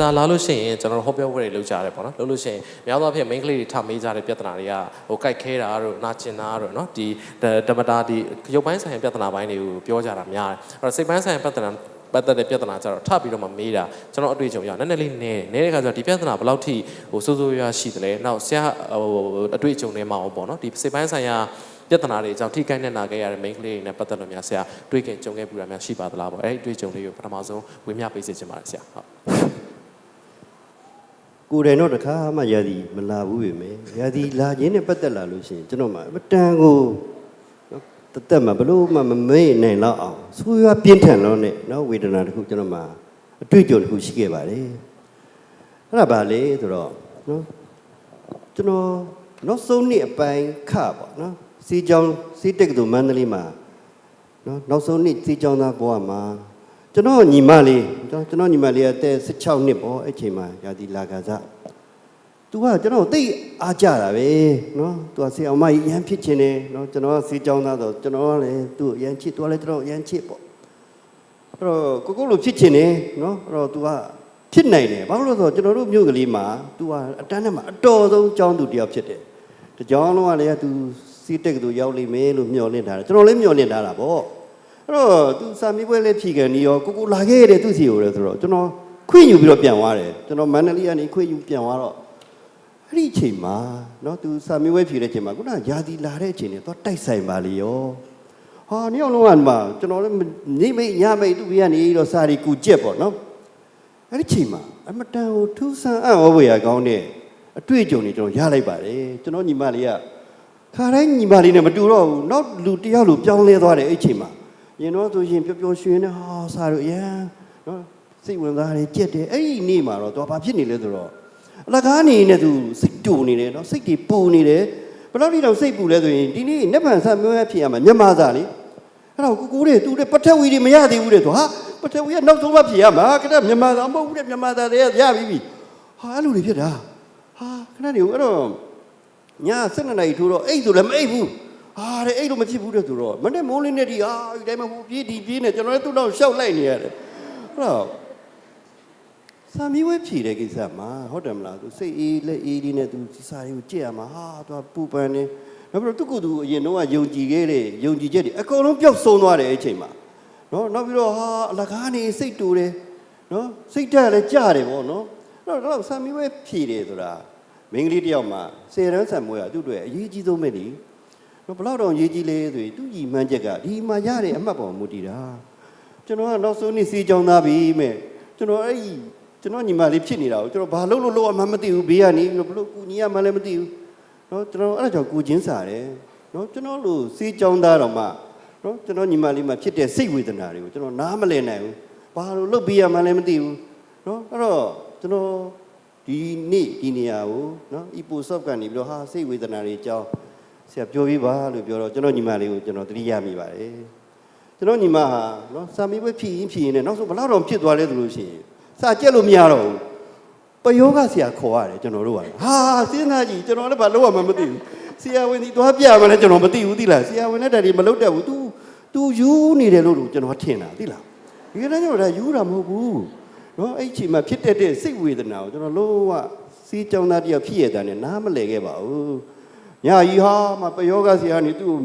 တာလာလို့ရှိရင်ကျွန်တော်တို့ဟောပြောပွဲတွေလုပ်ကြရတယ်ပေါ့နော်လုပ်လို့ရှိရင်များသောအားဖြင့် main ကလေးတွေထမေးကြတဲ့ပြဿနာတွေကဟိုကြိုက်ခဲတာတို့နာကျင်တာတို့နော်ဒီဓမ္မတာဒီရုပ်ပိုင်းဆိုင်ရာပြဿနာပိုင်းတွေကိုပြောကြတာများတယ်အဲ့တော့စိတ်ပိုင်းဆိုင်ရာပြဿနာပတ်သက်တဲ့ပြဿနာကြတော့ထပြီးတော့မှမေးတာကျွန်တော်အတွေ့အကြုံရနည်းနည်းလေးနည်းနည်းတဲ့ခါကျတော့ဒီပြဿနာဘယ်လောက်ထိဟိုစိုးစိုးရွားရှိတယ်လဲနောက်ဆရာဟိုအတွေ့အကြုံတွေမှာအောင်ပေါ့နော်ဒီစိတ်ပိုင်းဆိုင်ရာပြဿနာတွေအကြောင်းထိခိုက်နေတာခဲ့ရတဲ့ main ကလေးတွေနဲ့ပတ်သက်လို့များဆရာတွေ့ခင်ကြုံခဲ့ပူတာများရှိပါသလားပေါ့အဲ့ဒီအတွေ့အကြုံလေးကိုပထမဆုံးဝေမျှပေးစေချင်ပါတယ်ဆရာဟုတ် ကိုယ်တိုင်တော့တခါမှရာသီမလာဘူးပဲမယ်ရာသီလာခြင်းနဲ့ပတ်သက်လာလို့ရှိရင်ကျွန်တော်မှအတန်ကိုနော်တသက်မှဘလို့မှမမေ့နိုင်တော့အောင်ဆိုးရွားပြင်းထန်လို့နဲ့နော်ဝေဒနာတစ်ခုကျွန်တော်မှအတွေ့အကြုံတစ်ခုရှိခဲ့ပါတယ်အဲ့ဒါပါလေဆိုတော့နော်ကျွန်တော်နောက်ဆုံးနှစ်အပိုင်းခပေါ့နော်စီကြောင်စီတက်ကတူမန္တလေးမှာနော်နောက်ဆုံးနှစ်စီကြောင်သားဘဝမှာ ကျွန်တော်ညီမလေးကျွန်တော်ညီမလေးကတဲ16နှစ်ပေါ့အဲ့ချိန်မှာရာသီလာခါစားသူကကျွန်တော်တိတ်အားကြတာပဲเนาะသူကဆေးအောင်မကြီးရမ်းဖြစ်ခြင်းတယ်เนาะကျွန်တော်ကဆေးကြောင်းသားဆိုကျွန်တော်ကလည်းသူ့ကိုရမ်းချစ်သူကလည်းကျွန်တော်ရမ်းချစ်ပေါ့အဲ့တော့ကိုကိုလိုဖြစ်ခြင်းတယ်เนาะအဲ့တော့သူကဖြစ်နိုင်တယ်ဘာလို့လဲဆိုတော့ကျွန်တော်တို့မြို့ကလေးမှာ तू ကအတန်းထဲမှာအတော်ဆုံးចောင်းသူတယောက်ဖြစ်တယ်တကြောင်းလုံးကလည်း तू စီးတက်ကသူရောက်လိမ့်မယ်လို့မျှော်လင့်ထားတယ်ကျွန်တော်လည်းမျှော်လင့်ထားတာပေါ့ အဲ့တော့ तू စာမေးပွဲလေးဖြေကန်နေရောကိုကိုလာခဲ့တယ်သူ့စီကိုလည်းဆိုတော့ကျွန်တော်ခွင့်ယူပြီးတော့ပြန်သွားတယ်ကျွန်တော်မန္တလေးကနေခွင့်ယူပြန်သွားတော့ အဲ့ဒီအချိန်မှာเนาะသူစာမေးပွဲဖြေတဲ့အချိန်မှာခုနကယာတီလာတဲ့အချိန်နဲ့သွားတိုက်ဆိုင်ပါလေရောဟာနေ့အောင်လုံးကမှကျွန်တော်လည်းနေမိတ်ညမိတ်သူ့ဘေးကနေတော့စာရီကူကြက်ပေါ့နော်အဲ့ဒီအချိန်မှာအမတန်ကိုထူးဆန်းအံ့ဩဖွယ်ရာကောင်းတဲ့အတွေ့အကြုံတွေကျွန်တော်ရလိုက်ပါတယ်ကျွန်တော်ညီမလေးကခါတိုင်းညီမလေးနဲ့မတူတော့ဘူးနောက်လူတစ်ယောက်လူပြောင်းလဲသွားတယ်အဲ့ဒီအချိန်မှာ ရင်တော့ဆိုရင်ပျော်ပျော်ရွှင်နေဟာစာရီအရန်နော်စိတ်ဝင်စားတယ်ကြက်တယ်အဲ့ဒီနေ့မှာတော့သူကဘာဖြစ်နေလဲဆိုတော့အလကားနေနဲ့သူစိတ်တူနေတယ်နော်စိတ်တွေပူနေတယ်ဘယ်တော့ဒီတော့စိတ်ပူလဲဆိုရင်ဒီနေ့နက်ဖြန်ဆက်မျိုးရဖြစ်ရမှာမြန်မာသားလေအဲ့တော့ကိုကိုတွေသူတွေပထဝီတွေမရသေးဘူးတဲ့သူဟာပထဝီကနောက်ဆုံးမှဖြစ်ရမှာခဏမြန်မာသားမဟုတ်ဘူးတဲ့မြန်မာသားတွေရပြီပြီဟာအဲ့လိုတွေဖြစ်တာဟာခဏနေဦးအဲ့တော့ည7နာရီထိုးတော့အိတ်ဆိုလည်းမအိတ်ဘူး ဟာတဲ့အိတ်လို့မဖြစ်ဘူးတဲ့ဆိုတော့မနေ့မိုးလင်းနေဒီဟာဒီတိုင်းမှာဟိုပြေးဒီပြေးနေကျွန်တော်လည်းသူ့တော့ရှောက်လိုက်နေရတယ်အဲ့တော့စာမီးဝဲဖြေတဲ့ကိစ္စမှာဟုတ်တယ်မလားသူစိတ်အေးလက်အေးလေးနဲ့သူဒီစာတွေကိုကြည့်ရမှာဟာသူကပူပန်နေနောက်ပြီးတော့သူကသူအရင်တော့ယုံကြည်ခဲ့တဲ့ယုံကြည်ချက်တွေအကုန်လုံးပျောက်ဆုံးသွားတယ်အဲ့ချိန်မှာနော်နောက်ပြီးတော့ဟာအလကားနေစိတ်တူတယ်နော်စိတ်ဓာတ်လည်းကြတယ်ပေါ့နော်အဲ့တော့တော့စာမီးဝဲဖြေတယ်ဆိုတာမင်းကလေးတယောက်မှာစေရန်ဆန်မွေးကသူ့အတွက်အရေးကြီးဆုံးပဲလေနော် ဘယ်တော့တော့ရေးကြီးလဲဆိုရင်သူ့ညီမှန်းချက်ကဒီမှာရတဲ့အမှတ်ပေါ်မူတည်တာ ကျွန်တော်ကနောက်ဆုံးနေ့စီးကြောင်းသားပြီမဲ့ကျွန်တော်အဲ့ဒီကျွန်တော်ညီမလေးဖြစ်နေတာကိုကျွန်တော်ဘာလုပ်လို့လုပ်ရမှမသိဘူးဘေးကနေပြီးတော့ဘလို့ကူညီရမှလည်းမသိဘူးเนาะကျွန်တော်အဲ့ဒါကြောင့်ကိုချင်းစားတယ်เนาะကျွန်တော်လို့စီးကြောင်းသားတော့မှเนาะကျွန်တော်ညီမလေးမှာဖြစ်တဲ့စိတ်ဝေဒနာတွေကိုကျွန်တော်နားမလည်နိုင်ဘူးဘာလို့လုပ်ပေးရမှလည်းမသိဘူးเนาะအဲ့တော့ကျွန်တော်ဒီနေ့ဒီနေရာကိုเนาะ ipo soft ကနေပြီးတော့ဟာစိတ်ဝေဒနာတွေအကြောင်း ဆရာပြောပြပါလို့ပြောတော့ကျွန်တော်ညီမလေးကိုကျွန်တော်သတိရမိပါတယ်ကျွန်တော်ညီမဟာနော်စာမေးပွဲဖြည့်ရင်ဖြည့်ရင်လည်းနောက်ဆုံးဘယ်လောက်တော့ဖြစ်သွားလဲဆိုလို့ရှိရင်စာကြက်လို့မရတော့ဘူးပယောဂဆရာခေါ်ရတယ်ကျွန်တော်တို့ကဟာစဉ်းစားကြည့်ကျွန်တော်လည်းဘာလုပ်ရမှမသိဘူးဆရာဝန်ဒီသွားပြမလဲကျွန်တော်မသိဘူးသိလားဆရာဝန်နဲ့တက်ဒီမလုပ်တတ်ဘူး तू तू ယူနေတယ်လို့ကျွန်တော်ထင်တာသိလားဒီကနေ့ကျွန်တော်ဒါယူတာမဟုတ်ဘူးနော်အဲ့ဒီအချိန်မှာဖြစ်တတ်တဲ့စိတ်ဝေဒနာကိုကျွန်တော်လုံးဝစီးကြောင်းသားတယောက်ဖြစ်ရတဲ့နဲ့နားမလဲခဲ့ပါဘူး ညာကြီးဟာမပယောဂဆရာကနေသူ့ကို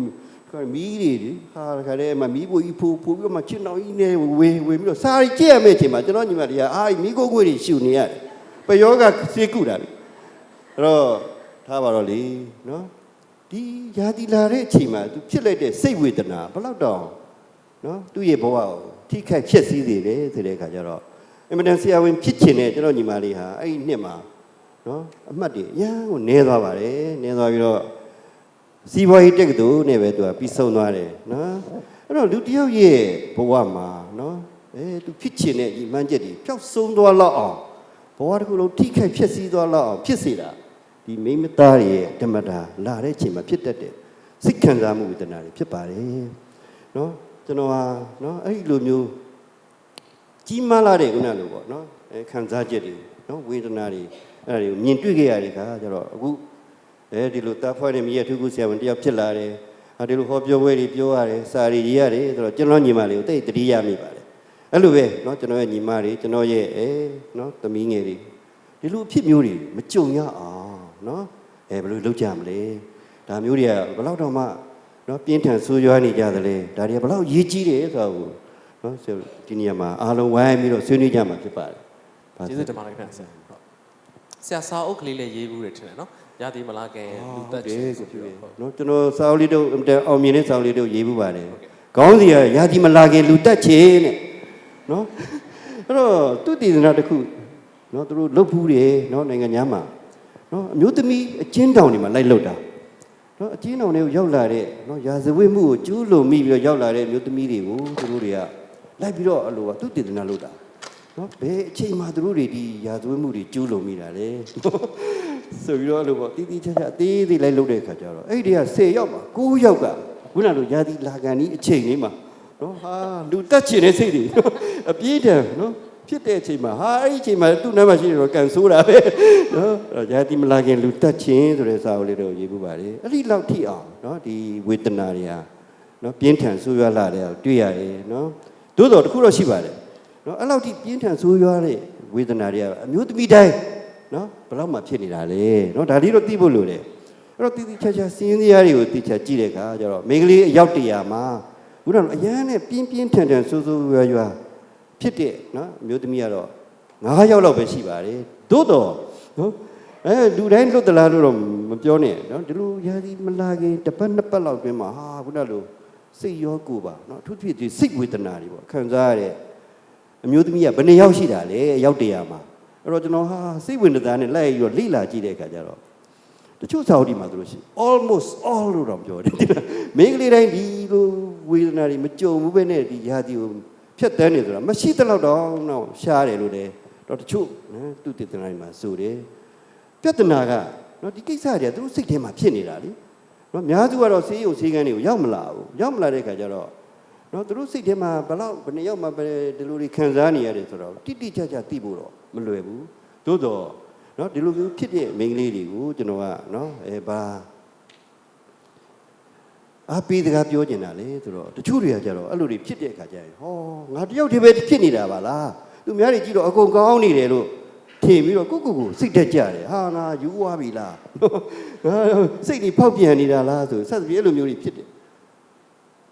ခါမီးတွေလေဟာခါတဲ့မှာမီးပွေကြီးဖူဖူပြီးတော့မှချစ်တော်ကြီးနဲ့ဝေဝေပြီးတော့စာရီကြည့်ရမယ့်အချိန်မှာကျွန်တော်ညီမတွေကအာမီးကိုကိုတွေရှူနေရတယ်ပယောကစေကုတာလေအဲ့တော့ထားပါတော့လေနော်ဒီယာတီလာတဲ့အချိန်မှာသူဖြစ်လိုက်တဲ့စိတ်ဝေဒနာဘယ်လောက်တောင်နော်သူ့ရဲ့ဘဝကိုထိခိုက်ဖြစ်စည်းစေတယ်ဆိုတဲ့အခါကျတော့အင်မတန်ဆရာဝန်ဖြစ်ချင်တဲ့ကျွန်တော်ညီမလေးဟာအဲ့ဒီနှစ်မှာနော်အမှတ်တွေအရန်ကိုနည်းသွားပါတယ်နည်းသွားပြီးတော့ စီးပွားရေးတက်ကတူနဲ့ပဲသူကပြီးဆုံးသွားတယ်နော်အဲ့တော့လူတစ်ယောက်ရဲ့ဘဝမှာနော်အဲသူဖြစ်ချင်တဲ့ညီမှန်းချက်တွေပျောက်ဆုံးသွားလောက်အောင်ဘဝတစ်ခုလုံးထိခိုက်ဖြစ်စည်းသွားလောက်အောင်ဖြစ်စေတာဒီမိမသားရဲ့ဓမ္မတာလာတဲ့အချိန်မှာဖြစ်တတ်တဲ့စိတ်ခံစားမှုဝေဒနာတွေဖြစ်ပါတယ်နော်ကျွန်တော်ဟာနော်အဲ့ဒီလိုမျိုးကြီးမားလာတဲ့ခုနလိုပေါ့နော်အဲခံစားချက်တွေနော်ဝေဒနာတွေအဲ့ဒါတွေကိုမြင်တွေ့ခဲ့ရတဲ့ခါကျတော့အခု အဲဒီလိုတာဖွဲ့နေမိရထုခုဆရာဝန်တယောက်ဖြစ်လာတယ်။ဟာဒီလိုဟောပြောပွဲတွေပြောရတယ်စာရီရေးရတယ်ဆိုတော့ကျွန်တော်ညီမလေးကိုတိတ်တတိယမိပါတယ် အဲ့လိုပဲเนาะကျွန်တော်ရဲ့ညီမတွေကျွန်တော်ရဲ့အဲเนาะသမီးငယ်တွေဒီလိုအဖြစ်မျိုးတွေမကြုံရအောင်เนาะအဲဘယ်လိုလုပ်ကြမလဲဒါမျိုးတွေကဘယ်လောက်တော့မှเนาะပြင်းထန်ဆိုးရွားနေကြသလဲဒါတွေကဘယ်လောက်ရေးကြီးတယ်ဆိုတာကိုเนาะဆိုဒီနေရာမှာအားလုံးဝိုင်းပြီးတော့ဆွေးနွေးကြမှာဖြစ်ပါတယ်ဘာ ကျေးဇူးတင်ပါတယ်ခင်ဗျာ ဆရာဟုတ်ဆရာစာအုပ်ကလေးလည်းရေးဘူးတယ်ထင်တယ်နော်ရာသီမလာခင်လူသက်ချတယ်င်ကိုဆိုဖြစ်ပြီးဖြစ်တော့ဟုတ်နော်ကျွန်တော်စာအုပ်လေးတို့အမတန်အောင်မြင်တဲ့စာအုပ်လေးတို့ရေးမှုပါတယ်ခေါင်းစီကရာဒီမလာခင်လူတက်ချင်တဲ့နော်အဲ့တော့သူတည်သနာတစ်ခုနော်သူတို့လုတ်ဖူးတယ်နော်နိုင်ငံသားမှာနော်အမျိုးသမီးအချင်းတောင်တွေမှာလိုက်လုတ်တာနော်အချင်းတောင်တွေကိုရောက်လာတဲ့နော်ရာဇဝတ်မှုကိုကျူးလွန်မိပြီးတော့ရောက်လာတဲ့အမျိုးသမီးတွေကိုသူတို့တွေကလိုက်ပြီးတော့အလိုကသူတည်သနာလုတ်တာ နော်ဘယ်အချိန်မှသူတို့တွေဒီရာဇဝတ်မှုတွေကျူးလွန်မိတာလဲဆိုပြီးတော့အဲ့လိုပေါ့တီးတီးချာချာအသေးသေးလိုက်လုပ်တဲ့ခါကျတော့အဲ့ဒီက10ယောက်ပါ9ယောက်ကခုနလိုရာသီလာကန်ဒီအချိန်လေးမှာနော်ဟာလူတက်ချင်တဲ့စိတ်တွေအပြေးတယ်နော်ဖြစ်တဲ့အချိန်မှာဟာအဲ့ဒီအချိန်မှာသူ့နားမှာရှိနေတော့ကန်ဆိုးတာပဲနော်အဲ့တော့ရာသီမလာခင်လူတက်ချင်ဆိုတဲ့စာအုပ်လေးတော့ရေးပူပါလေအဲ့ဒီလောက်ထိအောင်နော်ဒီဝေဒနာတွေဟာနော်ပြင်းထန်ဆိုးရွားလာတဲ့တွေ့ရတယ်နော်သို့တော်တစ်ခုတော့ရှိပါတယ် နော်အဲ့လောက်ထိပြင်းထန်ဆိုးရွားတဲ့ဝေဒနာတွေကအမျိုးသမီးတိုင်းနော်ဘယ်လောက်မှဖြစ်နေတာလဲနော်ဒါလေးတော့သိဖို့လိုတယ်အဲ့တော့တိတိကျကျစင်းစရာတွေကိုတိကျကြည့်တဲ့အခါကျတော့မိန်းကလေးအယောက်တရာမှာဘုရားအရန်နဲ့ပြင်းပြင်းထန်ထန်ဆိုးဆိုးရွားရွားဖြစ်တဲ့နော်အမျိုးသမီးကတော့9ယောက်လောက်ပဲရှိပါတယ်သို့တော့နော်အဲလူတိုင်းလွတ်သလားလို့တော့မပြောနဲ့နော်ဒီလိုရာဒီမလာခင်တစ်ပတ်နှစ်ပတ်လောက်တွင်းမှာဟာဘုရားလို့စိတ်ရောကိုယ်ပါနော်အထူးသဖြင့်ဒီစိတ်ဝေဒနာတွေပေါ့ခံစားရတဲ့ အမျိုးသမီးကဘယ်နှစ်ယောက်ရှိတာလဲအယောက်တရာမှာအဲ့တော့ကျွန်တော်ဟာစိတ်ဝင်စားနဲ့လိုက်ပြီးတော့လိလာကြည့်တဲ့အခါကျတော့တချို့စာအုပ်ဒီမှာသူတို့ရှိ almost all လို့တော့ပြောတယ်မိန်းကလေးတိုင်းဒီလိုဝေဒနာတွေမကြုံဘူးပဲနဲ့ဒီရာသီကိုဖြတ်တန်းနေဆိုတာမရှိတဲ့လောက်တော့တော့ရှားတယ်လို့လေတော့တချို့နော်သူတည်တနာတွေမှာဆိုတယ်ပြဿနာကနော်ဒီကိစ္စတွေကသူတို့စိတ်ထဲမှာဖြစ်နေတာလေနော်အများစုကတော့ဆေးရုံဆေးကန်းတွေကိုရောက်မလာဘူးရောက်မလာတဲ့အခါကျတော့ နော်သူတို့စိတ်ထဲမှာဘယ်လောက်ဘယ်နှစ်ယောက်မှပဲဒီလိုတွေခံစားနေရတယ်ဆိုတော့တိတိကျကျသိဖို့တော့မလွယ်ဘူးသို့တော့နော်ဒီလိုမျိုးဖြစ်တဲ့မိန်းကလေးတွေကိုကျွန်တော်ကနော်အဲဘာအပီးတကားပြောကျင်တာလေဆိုတော့တချို့တွေကကြတော့အဲ့လိုတွေဖြစ်တဲ့အခါကျရင်ဟောငါတယောက်တည်းပဲဖြစ်နေတာပါလားသူများတွေကြည့်တော့အကုန်ကောင်းနေတယ်လို့ထင်ပြီးတော့ကိုကိုကိုစိတ်တက်ကြတယ်ဟာငါယူသွားပြီလားငါစိတ်တွေဖောက်ပြန်နေတာလားဆိုဆက်စပ်ပြီးအဲ့လိုမျိုးတွေဖြစ်တယ်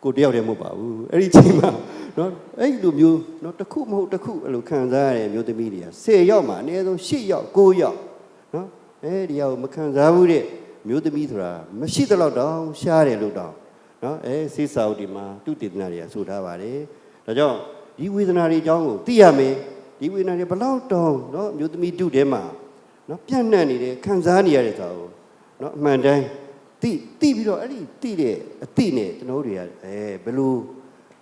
ကိုတယောက်တည်းမဟုတ်ပါဘူးအဲ့ဒီချိန်မှာနော်အဲ့လိုမျိုးနော်တစ်ခုမဟုတ်တစ်ခုအဲ့လိုခံစားရတဲ့မျိုးသမီးတွေက10ယောက်မှာအနည်းဆုံး8ယောက်9ယောက်နော်အဲ့ဒီရောက်မခံစားဘူးတဲ့မျိုးသမီးဆိုတာမရှိသလောက်တောင်ရှားတယ်လို့တောင်နော်အဲစိစာဥတီမှာသူတေသနာတွေကဆိုထားပါတယ်ဒါကြောင့်ဒီဝေဒနာတွေအကြောင်းကိုသိရမယ်ဒီဝေဒနာတွေဘလောက်တောင်နော်မျိုးသမီးတုထဲမှာနော်ပြန့်နှံ့နေတယ်ခံစားနေရတဲ့ဆိုတာကိုနော်အမှန်တိုင်း တိတိပြီးတော့အဲ့ဒီတိတဲ့အတိနဲ့ကျွန်တော်တို့တွေကအဲဘယ်လို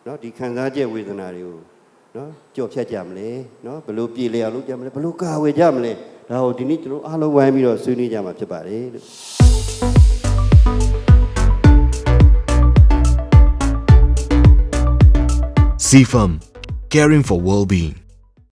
เนาะဒီခံစားချက်ဝေဒနာတွေကိုเนาะကြော်ဖြတ်ကြမလဲเนาะဘယ်လိုပြေလည်အောင်လုပ်ကြမလဲဘယ်လိုကာဝယ်ကြမလဲဒါကိုဒီနေ့ကျွန်တော်အားလုံးဝိုင်းပြီးတော့ဆွေးနွေးကြမှာဖြစ်ပါတယ်လို့ CFAM, caring for well-being.